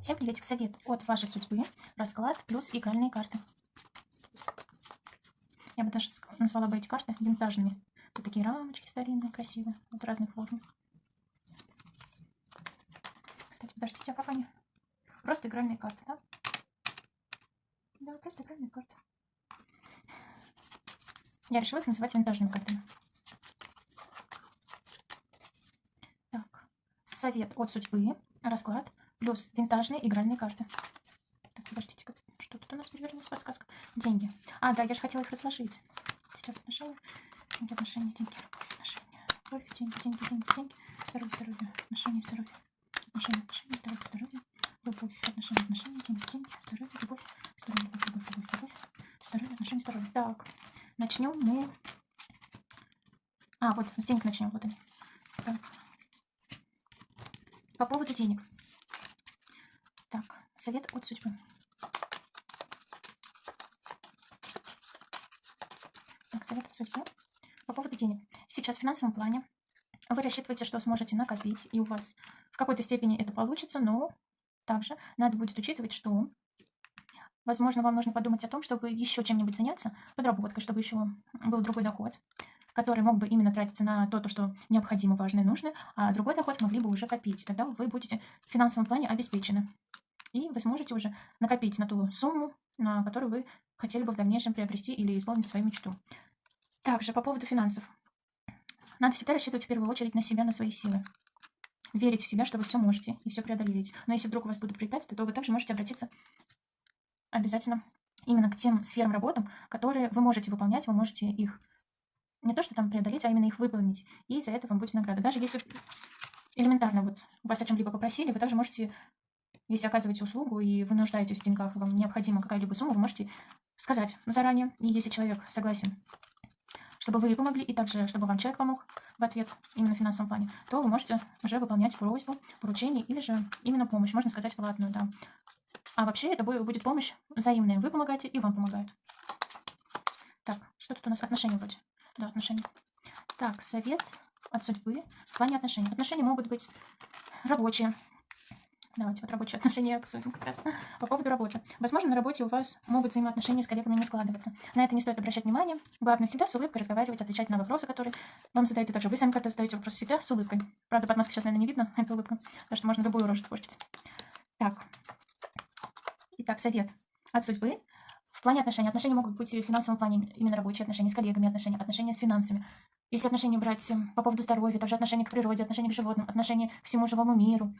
Всем приветик, совет от вашей судьбы, расклад плюс игральные карты. Я бы даже назвала бы эти карты винтажными. Тут такие рамочки старинные, красивые, вот разных форм. Кстати, подождите, а как они? Просто игральные карты, да? Да, просто игральные карты. Я решила их называть винтажными картами. Так, совет от судьбы, расклад плюс винтажные игральные карты. Так, подождите, что тут у нас перевернулась подсказка? Деньги. А, да, я же хотела их разложить. Сейчас нажала. Деньги, отношения, деньги, любовь, отношения. Любовь, деньги, деньги, деньги, деньги. Здоровье, здоровье, отношения, здоровье. Отношения, отношения, здоровье, здоровье. Любовь, отношения, отношения, деньги, деньги, здоровье, любовь, здоровье, любовь, любовь, любовь, любовь. Здоровье, отношения, здоровье. Так, начнем мы... А, вот, с денег начнем, вот они. Так. По поводу денег. Так, совет от судьбы. Так, совет от судьбы. По поводу денег. Сейчас в финансовом плане вы рассчитываете, что сможете накопить, и у вас в какой-то степени это получится, но также надо будет учитывать, что, возможно, вам нужно подумать о том, чтобы еще чем-нибудь заняться, подработкой, чтобы еще был другой доход, который мог бы именно тратиться на то, то, что необходимо, важно и нужно, а другой доход могли бы уже копить. Тогда вы будете в финансовом плане обеспечены. И вы сможете уже накопить на ту сумму, на которую вы хотели бы в дальнейшем приобрести или исполнить свою мечту. Также по поводу финансов. Надо всегда рассчитывать в первую очередь на себя, на свои силы. Верить в себя, что вы все можете и все преодолеете. Но если вдруг у вас будут препятствия, то вы также можете обратиться обязательно именно к тем сферам работам, которые вы можете выполнять, вы можете их не то что там преодолеть, а именно их выполнить. И за это вам будет награда. Даже если элементарно вот вас о чем-либо попросили, вы также можете если оказываете услугу и вы нуждаетесь в деньгах, вам необходима какая-либо сумма, вы можете сказать заранее. И если человек согласен, чтобы вы помогли, и также, чтобы вам человек помог в ответ, именно в финансовом плане, то вы можете уже выполнять просьбу, поручение или же именно помощь, можно сказать, платную, да. А вообще это будет помощь взаимная. Вы помогаете, и вам помогают. Так, что тут у нас? Отношения вроде. Да, отношения. Так, совет от судьбы в плане отношений. Отношения могут быть рабочие, Давайте вот рабочие отношения обсудим как раз. По поводу работы. Возможно, на работе у вас могут взаимоотношения с коллегами не складываться. На это не стоит обращать внимание. Главное всегда с улыбкой разговаривать, отвечать на вопросы, которые вам задают. И также вы сами как-то задаете вопросы всегда с улыбкой. Правда, под маской сейчас, наверное, не видно эту улыбку. Потому что можно любую рожу испортить. Так. Итак, совет от судьбы. В плане отношений. Отношения могут быть в финансовом плане, именно рабочие отношения с коллегами, отношения, отношения с финансами. Если отношения брать по поводу здоровья, также отношения к природе, отношения к животным, отношения к всему живому миру,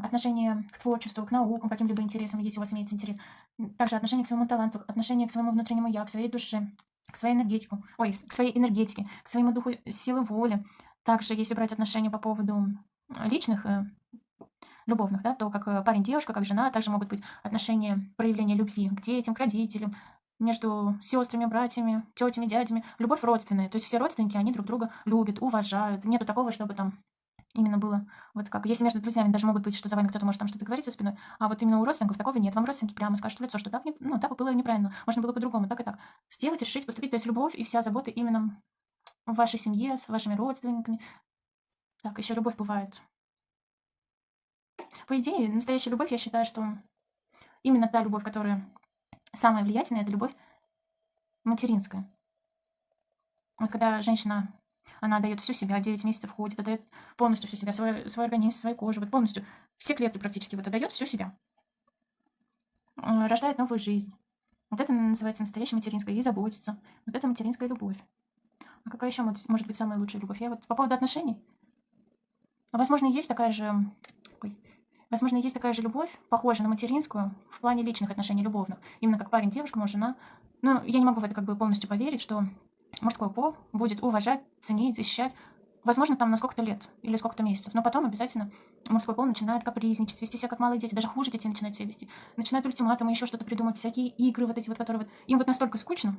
отношение к творчеству, к наукам, каким-либо интересам, если у вас имеется интерес. Также отношение к своему таланту, отношение к своему внутреннему я, к своей душе, к своей энергетике, ой, к своей энергетике, к своему духу силы воли. Также, если брать отношения по поводу личных, э, любовных, да, то как э, парень-девушка, как жена, также могут быть отношения проявления любви к детям, к родителям, между сестрами, братьями, тетями, дядями. Любовь родственная. То есть все родственники, они друг друга любят, уважают. Нету такого, чтобы там Именно было вот как. Если между друзьями даже могут быть, что за вами кто-то может там что-то говорить за спиной, а вот именно у родственников такого нет. Вам родственники прямо скажут в лицо, что так, не, ну, так было неправильно. Можно было по-другому, так и так. Сделать, решить, поступить. То есть любовь и вся забота именно в вашей семье, с вашими родственниками. Так, еще любовь бывает. По идее, настоящая любовь, я считаю, что именно та любовь, которая самая влиятельная, это любовь материнская. Вот когда женщина она дает всю себя, 9 месяцев ходит, отдает полностью всю себя, свой, свой организм, свою кожу, вот полностью, все клетки практически вот отдает всю себя. Э, рождает новую жизнь. Вот это называется настоящая материнская, ей заботится. Вот это материнская любовь. А какая еще может быть самая лучшая любовь? Я вот по поводу отношений. Возможно, есть такая же... Возможно, есть такая же любовь, похожая на материнскую, в плане личных отношений любовных. Именно как парень, девушка, муж, жена. Но я не могу в это как бы полностью поверить, что мужской пол будет уважать, ценить, защищать, возможно, там на сколько-то лет или сколько-то месяцев, но потом обязательно мужской пол начинает капризничать, вести себя как малые дети, даже хуже дети начинают себя вести, начинают ультиматумы, еще что-то придумать, всякие игры вот эти вот, которые вот, им вот настолько скучно,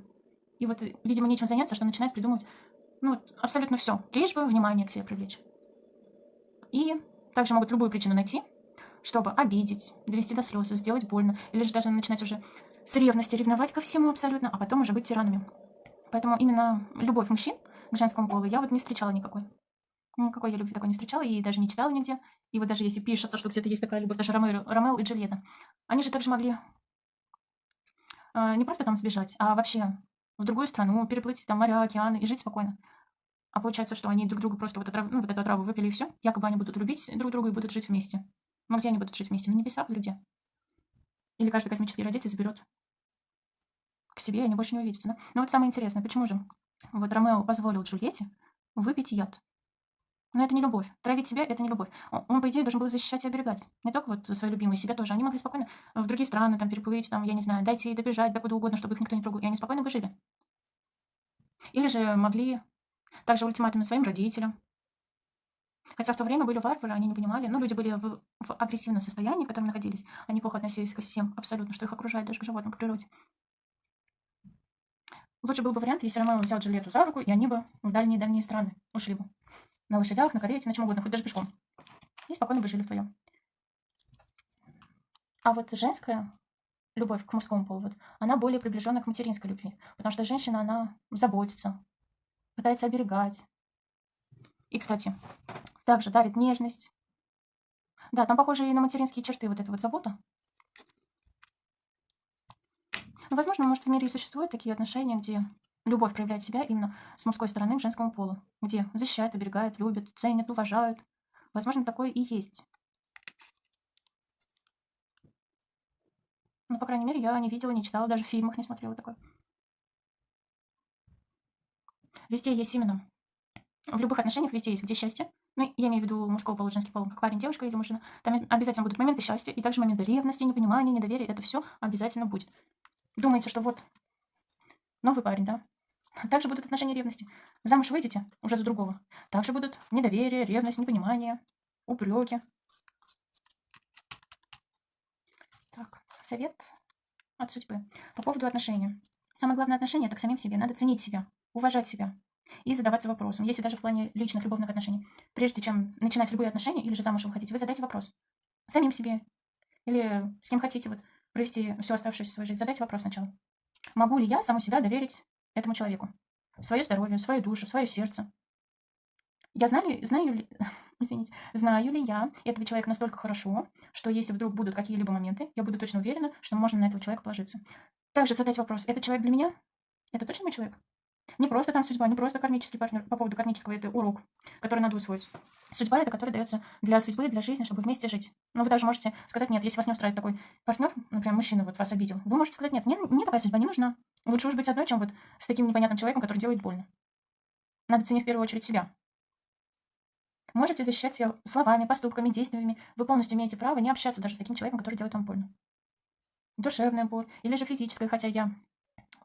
и вот, видимо, нечем заняться, что начинают придумывать, ну, вот, абсолютно все, лишь бы внимание к себе привлечь. И также могут любую причину найти, чтобы обидеть, довести до слез, сделать больно, или же даже начинать уже с ревности ревновать ко всему абсолютно, а потом уже быть тиранами. Поэтому именно любовь мужчин к женскому полу я вот не встречала никакой. Никакой я любви такой не встречала и даже не читала нигде. И вот даже если пишется, что где-то есть такая любовь, даже Ромео, Ромео и Джульетта, они же также могли э, не просто там сбежать, а вообще в другую страну, переплыть там моря, океаны и жить спокойно. А получается, что они друг другу просто вот, отрав... ну, вот эту отраву выпили и все. Якобы они будут любить друг друга и будут жить вместе. Но где они будут жить вместе? На небесах или где? Или каждый космический родитель заберет к себе, и они больше не увидятся. Да? Но вот самое интересное, почему же вот Ромео позволил Джульетте выпить яд? Но это не любовь. Травить себя – это не любовь. Он, по идее, должен был защищать и оберегать. Не только вот свои любимые, себя тоже. Они могли спокойно в другие страны там переплыть, там, я не знаю, дойти, добежать, до куда угодно, чтобы их никто не трогал. И они спокойно бы жили. Или же могли также ультиматумы своим родителям. Хотя в то время были варвары, они не понимали. Ну, люди были в, в агрессивном состоянии, в котором находились. Они плохо относились ко всем абсолютно, что их окружает, даже к животным, к природе. Лучше был бы вариант, если Ромео взял Джульетту за руку, и они бы в дальние-дальние страны ушли бы. На лошадях, на карете, на чем угодно, хоть даже пешком. И спокойно бы жили вдвоем. А вот женская любовь к мужскому полу, вот, она более приближена к материнской любви. Потому что женщина, она заботится, пытается оберегать. И, кстати, также дарит нежность. Да, там похоже и на материнские черты вот эта вот забота. Ну, возможно, может, в мире и существуют такие отношения, где любовь проявляет себя именно с мужской стороны к женскому полу, где защищают, оберегают, любят, ценят, уважают. Возможно, такое и есть. Ну, по крайней мере, я не видела, не читала, даже в фильмах не смотрела такое. Везде есть именно. В любых отношениях везде есть, где счастье. Ну, я имею в виду мужского пола, женский пол, как парень, девушка или мужчина. Там обязательно будут моменты счастья, и также моменты ревности, непонимания, недоверия. Это все обязательно будет. Думаете, что вот новый парень, да? Также будут отношения ревности. Замуж выйдете уже за другого. Также будут недоверие, ревность, непонимание, упреки. Так, совет от судьбы. По поводу отношений. Самое главное отношение – это к самим себе. Надо ценить себя, уважать себя и задаваться вопросом. Если даже в плане личных любовных отношений. Прежде чем начинать любые отношения или же замуж вы вы задайте вопрос. Самим себе. Или с кем хотите вот провести всю оставшуюся свою жизнь. Задайте вопрос сначала. Могу ли я саму себя доверить этому человеку. Свое здоровье, свою душу, свое сердце. Я знаю, знаю ли, извините, знаю ли я этого человека настолько хорошо, что если вдруг будут какие-либо моменты, я буду точно уверена, что можно на этого человека положиться. Также задать вопрос, это человек для меня? Это точно мой человек? Не просто там судьба, не просто кармический партнер. По поводу кармического это урок, который надо усвоить. Судьба это, который дается для судьбы, для жизни, чтобы вместе жить. Но вы даже можете сказать нет, если вас не устраивает такой партнер, например, мужчина вот вас обидел. Вы можете сказать нет, мне, мне такая судьба не нужна. Лучше уж быть одной, чем вот с таким непонятным человеком, который делает больно. Надо ценить в первую очередь себя. Можете защищать себя словами, поступками, действиями. Вы полностью имеете право не общаться даже с таким человеком, который делает вам больно. Душевная боль или же физическая, хотя я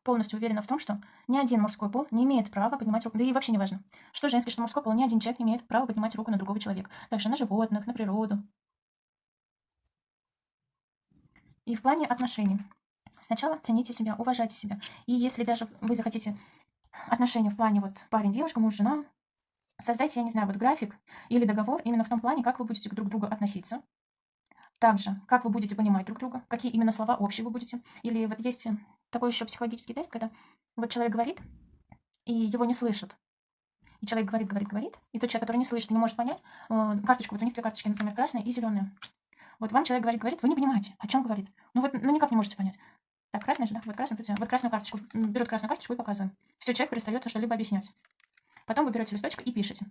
полностью уверена в том, что ни один мужской пол не имеет права поднимать руку. Да и вообще не важно, что женский, что мужской пол, ни один человек не имеет права поднимать руку на другого человека. Также на животных, на природу. И в плане отношений. Сначала цените себя, уважайте себя. И если даже вы захотите отношения в плане вот парень-девушка, муж-жена, создайте, я не знаю, вот график или договор именно в том плане, как вы будете друг к другу относиться. Также, как вы будете понимать друг друга, какие именно слова общие вы будете. Или вот есть такой еще психологический тест, когда вот человек говорит, и его не слышат. И человек говорит, говорит, говорит, и тот человек, который не слышит, не может понять, э, карточку, вот у них две карточки, например, красная и зеленая. Вот вам человек говорит, говорит, вы не понимаете, о чем говорит. Ну вот, ну никак не можете понять. Так, красная же, да? Вот красную, вот красную карточку. Берет красную карточку и показываем. Все, человек перестает что-либо объяснять. Потом вы берете листочек и пишете.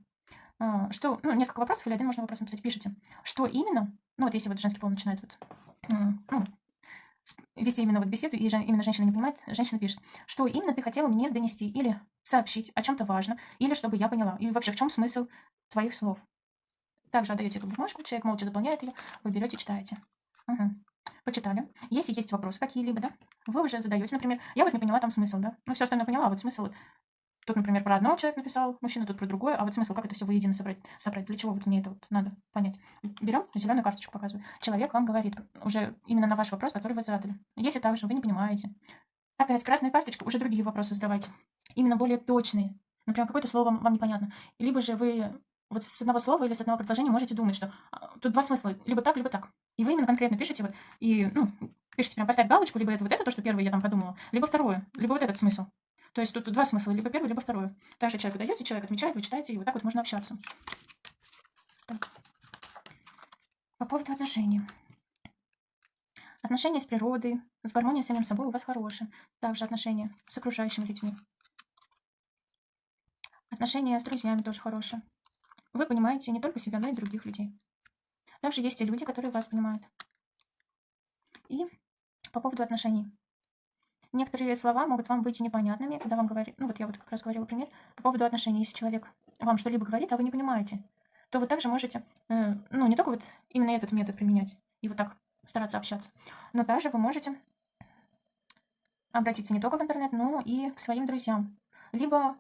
А, что, ну, несколько вопросов или один можно вопрос написать. Пишите, что именно, ну, вот если вот женский пол начинает вот, ну, вести именно вот беседу, и именно женщина не понимает, женщина пишет, что именно ты хотела мне донести или сообщить о чем-то важном, или чтобы я поняла, и вообще в чем смысл твоих слов. Также отдаете эту бумажку, человек молча заполняет ее, вы берете, читаете. Угу. Почитали. Если есть вопросы какие-либо, да, вы уже задаете, например, я вот не поняла там смысл, да, ну все остальное поняла, а вот смысл Тут, например, про одного человека написал мужчина, тут про другое, а вот смысл, как это все воедино собрать, собрать, для чего вот мне это вот надо понять. Берем, зеленую карточку показываю. Человек вам говорит уже именно на ваш вопрос, который вы задали. Если также вы не понимаете. Опять красная карточка, уже другие вопросы задавайте. Именно более точные. Например, какое-то слово вам, вам непонятно. Либо же вы вот с одного слова или с одного предложения можете думать, что а, тут два смысла, либо так, либо так. И вы именно конкретно пишете вот, и, ну, пишите прям поставить галочку, либо это вот это, то, что первое я там подумала, либо второе, либо вот этот смысл. То есть тут два смысла, либо первый, либо второй. Также человек даете, человек отмечает, вы читаете, и вот так вот можно общаться. Так. По поводу отношений. Отношения с природой, с гармонией с самим собой у вас хорошие. Также отношения с окружающими людьми. Отношения с друзьями тоже хорошие. Вы понимаете не только себя, но и других людей. Также есть и люди, которые вас понимают. И по поводу отношений. Некоторые слова могут вам быть непонятными, когда вам говорят, ну вот я вот как раз говорила пример, по поводу отношений, если человек вам что-либо говорит, а вы не понимаете, то вы также можете, э, ну не только вот именно этот метод применять и вот так стараться общаться, но также вы можете обратиться не только в интернет, но и к своим друзьям. Либо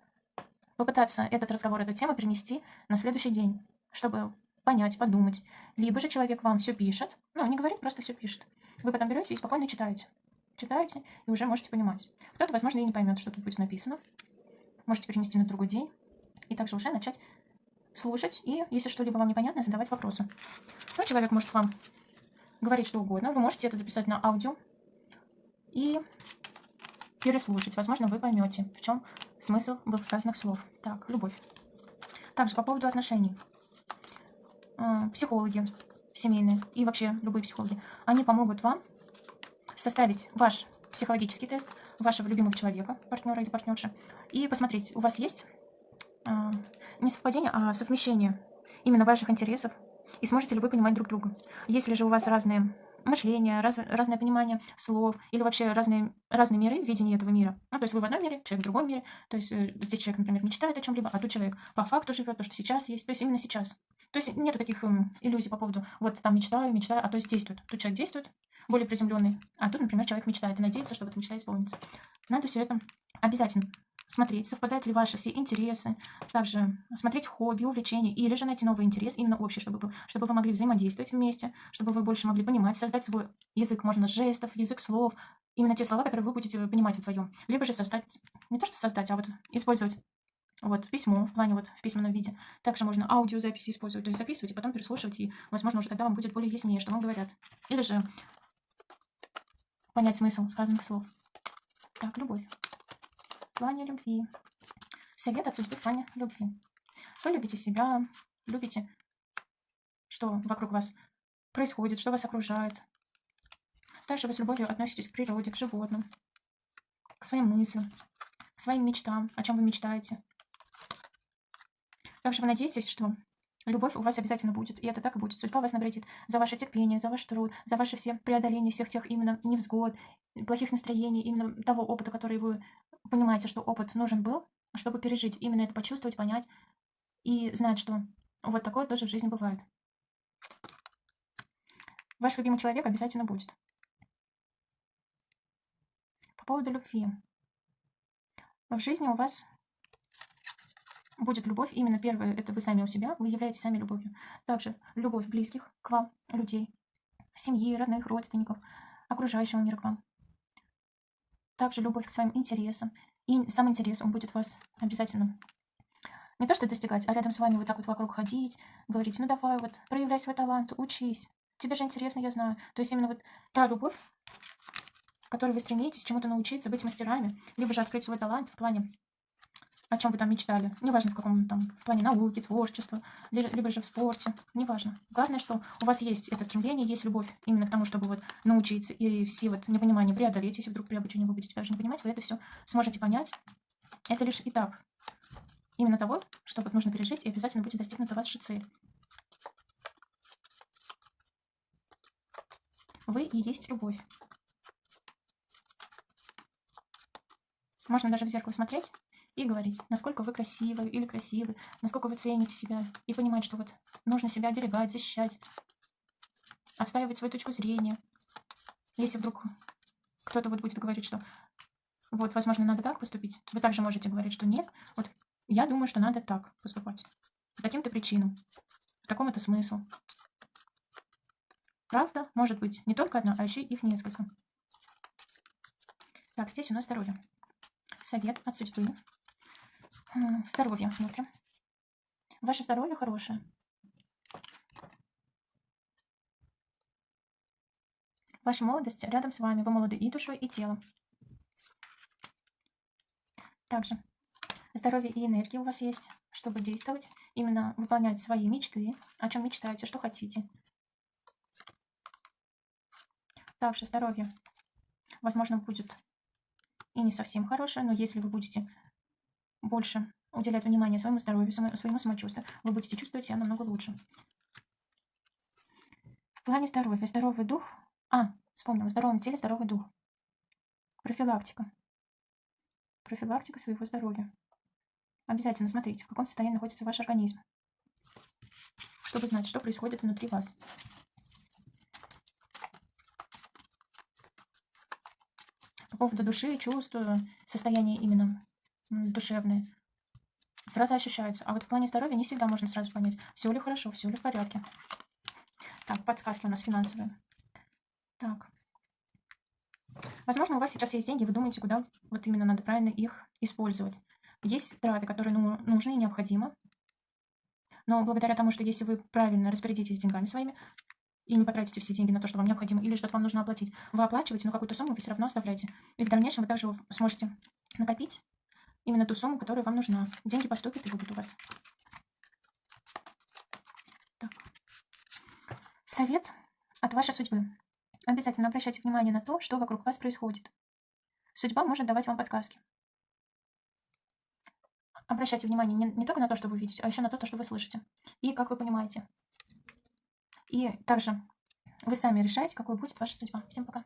попытаться этот разговор, эту тему перенести на следующий день, чтобы понять, подумать. Либо же человек вам все пишет, ну, не говорит, просто все пишет. Вы потом берете и спокойно читаете. Читаете и уже можете понимать. Кто-то, возможно, и не поймет, что тут будет написано. Можете перенести на другой день и также уже начать слушать и, если что-либо вам непонятно, задавать вопросы. Ну, человек может вам говорить что угодно. Вы можете это записать на аудио и переслушать. Возможно, вы поймете, в чем смысл сказанных слов. Так, любовь. Также по поводу отношений. А, психологи семейные и вообще любые психологи, они помогут вам составить ваш психологический тест вашего любимого человека, партнера или партнерши, и посмотреть, у вас есть э, не совпадение, а совмещение именно ваших интересов, и сможете ли вы понимать друг друга. Если же у вас разные мышление, раз, разное понимание слов или вообще разные, разные миры, видение этого мира. Ну, то есть вы в одном мире, человек в другом мире. То есть э, здесь человек, например, мечтает о чем-либо, а тут человек по факту живет, то, что сейчас есть, то есть именно сейчас. То есть нету таких эм, иллюзий по поводу, вот там мечтаю, мечтаю, а то есть действует. Тут человек действует, более приземленный, а тут, например, человек мечтает и надеется, что эта мечта исполнится. Надо все это обязательно смотреть, совпадают ли ваши все интересы, также смотреть хобби, увлечения, или же найти новый интерес, именно общий, чтобы чтобы вы могли взаимодействовать вместе, чтобы вы больше могли понимать, создать свой язык, можно, жестов, язык слов, именно те слова, которые вы будете понимать вдвоем. Либо же создать, не то что создать, а вот использовать вот, письмо в плане вот в письменном виде. Также можно аудиозаписи использовать, то есть записывать и потом переслушивать, и, возможно, уже тогда вам будет более яснее, что вам говорят. Или же понять смысл сказанных слов. Так, любовь плане любви. Совет от судьбы в плане любви. Вы любите себя, любите, что вокруг вас происходит, что вас окружает. Также вы с любовью относитесь к природе, к животным, к своим мыслям, к своим мечтам, о чем вы мечтаете. Также вы надеетесь, что любовь у вас обязательно будет, и это так и будет. Судьба вас наградит за ваше терпение, за ваш труд, за ваше все преодоление всех тех именно невзгод, плохих настроений, именно того опыта, который вы понимаете, что опыт нужен был, чтобы пережить, именно это почувствовать, понять и знать, что вот такое тоже в жизни бывает. Ваш любимый человек обязательно будет. По поводу любви. В жизни у вас будет любовь. Именно первое, это вы сами у себя, вы являетесь сами любовью. Также любовь близких к вам, людей, семьи, родных, родственников, окружающего мира к вам также любовь к своим интересам. И сам интерес, он будет вас обязательно не то что достигать, а рядом с вами вот так вот вокруг ходить, говорить, ну давай вот, проявляй свой талант, учись. Тебе же интересно, я знаю. То есть именно вот та любовь, в которой вы стремитесь чему-то научиться, быть мастерами, либо же открыть свой талант в плане о чем вы там мечтали. Неважно, в каком там, в плане науки, творчества, либо же в спорте. Неважно. Главное, что у вас есть это стремление, есть любовь именно к тому, чтобы вот научиться и все вот непонимания преодолеть. Если вдруг при обучении вы будете даже не понимать, вы это все сможете понять. Это лишь этап именно того, что вот нужно пережить, и обязательно будет достигнута ваша цель. Вы и есть любовь. Можно даже в зеркало смотреть и говорить, насколько вы красивы или красивы, насколько вы цените себя, и понимать, что вот нужно себя оберегать, защищать, отстаивать свою точку зрения. Если вдруг кто-то вот будет говорить, что вот, возможно, надо так поступить, вы также можете говорить, что нет, вот я думаю, что надо так поступать. По таким-то причинам, по такому-то смыслу. Правда может быть не только одна, а еще их несколько. Так, здесь у нас здоровье. Совет от судьбы. Здоровье смотрим. Ваше здоровье хорошее. Ваша молодость рядом с вами. Вы молоды и душой, и телом. Также здоровье и энергия у вас есть, чтобы действовать, именно выполнять свои мечты, о чем мечтаете, что хотите. Также здоровье, возможно, будет и не совсем хорошее, но если вы будете больше уделять внимание своему здоровью, своему самочувствию, вы будете чувствовать себя намного лучше. В плане здоровья, здоровый дух... А, вспомнила, в здоровом теле здоровый дух. Профилактика. Профилактика своего здоровья. Обязательно смотрите, в каком состоянии находится ваш организм, чтобы знать, что происходит внутри вас. По поводу души, чувств, состояния именно душевное, сразу ощущается. А вот в плане здоровья не всегда можно сразу понять, все ли хорошо, все ли в порядке. Так, подсказки у нас финансовые. Так. Возможно, у вас сейчас есть деньги, вы думаете, куда вот именно надо правильно их использовать. Есть траты, которые ну, нужны и необходимы. Но благодаря тому, что если вы правильно распорядитесь деньгами своими, и не потратите все деньги на то, что вам необходимо, или что-то вам нужно оплатить, вы оплачиваете, но какую-то сумму вы все равно оставляете. И в дальнейшем вы также сможете накопить именно ту сумму, которая вам нужна. Деньги поступят и будут у вас. Так. Совет от вашей судьбы. Обязательно обращайте внимание на то, что вокруг вас происходит. Судьба может давать вам подсказки. Обращайте внимание не, не только на то, что вы видите, а еще на то, что вы слышите. И как вы понимаете. И также вы сами решаете, какой будет ваша судьба. Всем пока.